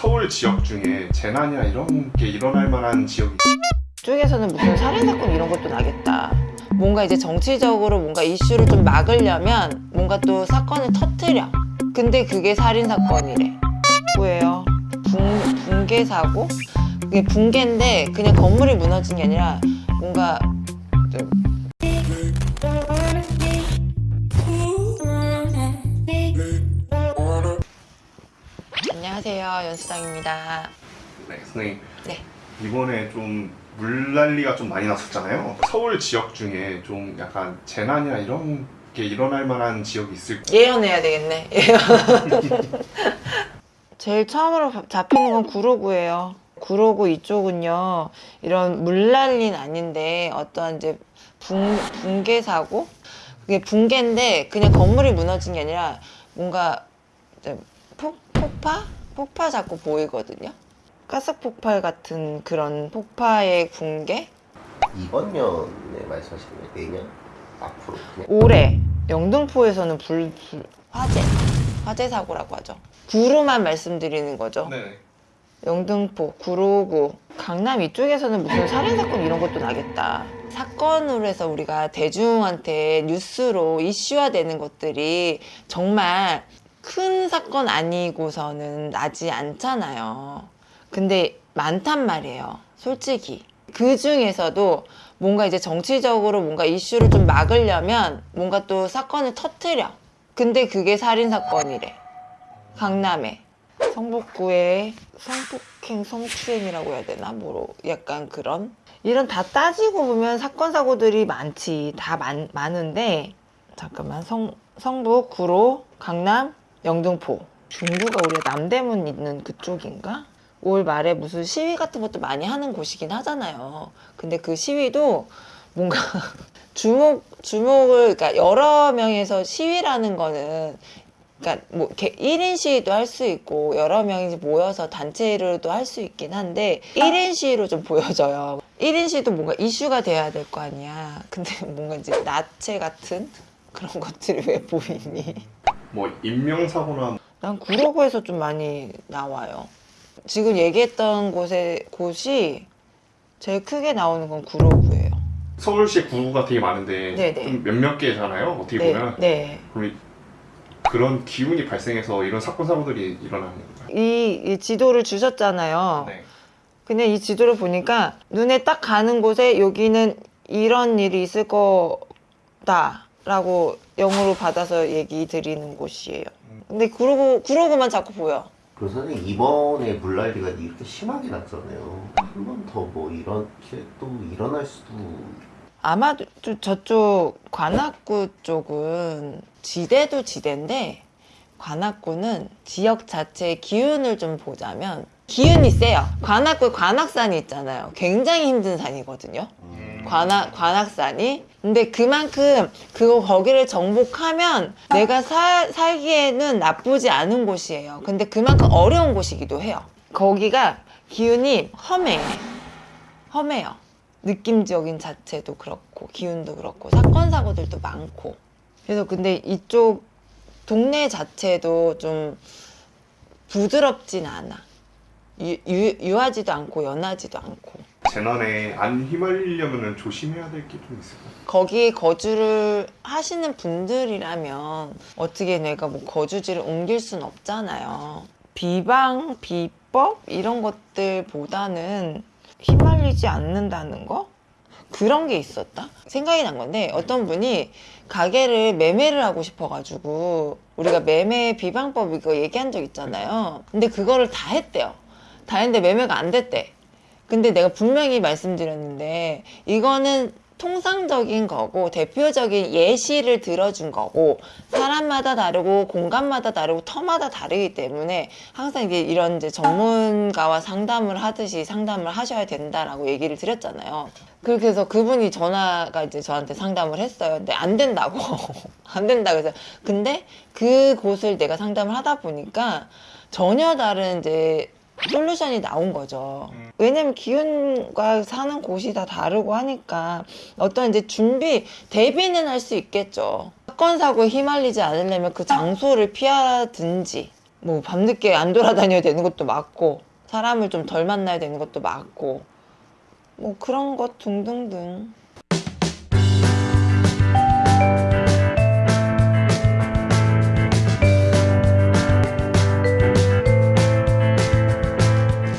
서울 지역 중에 재난이나 이런 게 일어날 만한 지역이 쪽에서는 무슨 살인사건 이런 것도 나겠다. 뭔가 이제 정치적으로 뭔가 이슈를 좀 막으려면 뭔가 또 사건을 터트려. 근데 그게 살인사건이래. 뭐예요? 붕, 붕괴 사고? 그게 붕괴인데 그냥 건물이 무너진 게 아니라 뭔가 안녕하세요 연수장입니다. 네, 선생님 네. 이번에 좀 물난리가 좀 많이 났었잖아요. 서울 지역 중에 좀 약간 재난이나 이런 게 일어날 만한 지역이 있을까요? 예언해야 되겠네. 예언. 제일 처음으로 잡히는 건 구로구예요. 구로구 이쪽은요, 이런 물난리는 아닌데, 어떠한 이제 붕, 붕괴 사고? 그게 붕괴인데, 그냥 건물이 무너진 게 아니라, 뭔가, 폭, 폭파? 폭파 자꾸 보이거든요. 가스 폭발 같은 그런 폭파의 붕괴? 이번 년에 말씀하시는 거예요? 내년? 앞으로? 그냥 올해 영등포에서는 불, 불- 화재 화재 사고라고 하죠. 구로만 말씀드리는 거죠. 네. 영등포, 구로구, 강남 이쪽에서는 무슨 살인 사건 이런 것도 나겠다. 사건으로 해서 우리가 대중한테 뉴스로 이슈화되는 것들이 정말 큰 사건 아니고서는 나지 않잖아요. 근데 많단 말이에요. 솔직히. 그 중에서도 뭔가 이제 정치적으로 뭔가 이슈를 좀 막으려면 뭔가 또 사건을 터트려. 근데 그게 살인사건이래. 강남에. 성북구에 성폭행, 성추행이라고 해야 되나? 뭐 약간 그런? 이런 다 따지고 보면 사건, 사고들이 많지. 다 많, 많은데, 잠깐만. 성, 성북, 구로, 강남, 영등포. 중구가 우리가 남대문 있는 그쪽인가? 올 말에 무슨 시위 같은 것도 많이 하는 곳이긴 하잖아요. 근데 그 시위도 뭔가 주목, 주목을, 그러니까 여러 명에서 시위라는 거는 그러니까 뭐 이렇게 1인 시위도 할 수 있고 여러 명이 모여서 단체로도 할 수 있긴 한데 1인 시위로 좀 보여져요. 1인 시위도 뭔가 이슈가 돼야 될 거 아니야. 근데 뭔가 이제 나체 같은 그런 것들이 왜 보이니? 뭐 인명사고나 난 구로구에서 좀 많이 나와요. 지금 얘기했던 곳에 곳이 제일 크게 나오는 건 구로구예요. 서울시에 구가 되게 많은데 네네. 좀 몇몇 개잖아요. 어떻게 네, 보면 네. 그럼 그런 기운이 발생해서 이런 사건 사고들이 일어나는 건가요? 이, 이 지도를 주셨잖아요. 네. 근데 이 지도를 보니까 눈에 딱 가는 곳에 여기는 이런 일이 있을 거다 라고 영어로 받아서 얘기 드리는 곳이에요. 근데 그러고 그러고만 자꾸 보여. 그리고 선생님 이번에 물난리가 이렇게 심하게 났잖아요 한 번 더 뭐 이렇게 또 일어날 수도 아마도 저- 저쪽 관악구 쪽은 지대도 지대인데 관악구는 지역 자체의 기운을 좀 보자면 기운이 세요. 관악구 관악산이 있잖아요. 굉장히 힘든 산이거든요. 관악 관악산이 근데 그만큼 그거 거기를 정복하면 내가 살 살기에는 나쁘지 않은 곳이에요. 근데 그만큼 어려운 곳이기도 해요. 거기가 기운이 험해. 험해요. 느낌적인 자체도 그렇고 기운도 그렇고 사건 사고들도 많고 그래서 근데 이쪽 동네 자체도 좀 부드럽진 않아 유, 유, 유하지도 않고 연하지도 않고 재난에 안 휘말리려면 조심해야 될 게 좀 있을까요? 거기에 거주를 하시는 분들이라면 어떻게 내가 뭐 거주지를 옮길 순 없잖아요. 비방, 비법 이런 것들보다는 휘말리지 않는다는 거? 그런 게 있었다? 생각이 난 건데 어떤 분이 가게를 매매를 하고 싶어가지고 우리가 매매 비방법 이거 얘기한 적 있잖아요. 근데 그거를 다 했대요. 다 했는데 매매가 안 됐대. 근데 내가 분명히 말씀드렸는데 이거는 통상적인 거고 대표적인 예시를 들어준 거고 사람마다 다르고 공간마다 다르고 터마다 다르기 때문에 항상 이제 이런 이제 전문가와 상담을 하듯이 상담을 하셔야 된다라고 얘기를 드렸잖아요. 그렇게 해서 그분이 전화가 이제 저한테 상담을 했어요. 근데 안 된다고 안 된다 그래서 근데 그 곳을 내가 상담을 하다 보니까 전혀 다른 이제 솔루션이 나온 거죠. 왜냐면 기운과 사는 곳이 다 다르고 하니까 어떤 이제 준비, 대비는 할 수 있겠죠. 사건, 사고에 휘말리지 않으려면 그 장소를 피하든지 뭐 밤늦게 안 돌아다녀야 되는 것도 맞고 사람을 좀 덜 만나야 되는 것도 맞고 뭐 그런 것 등등등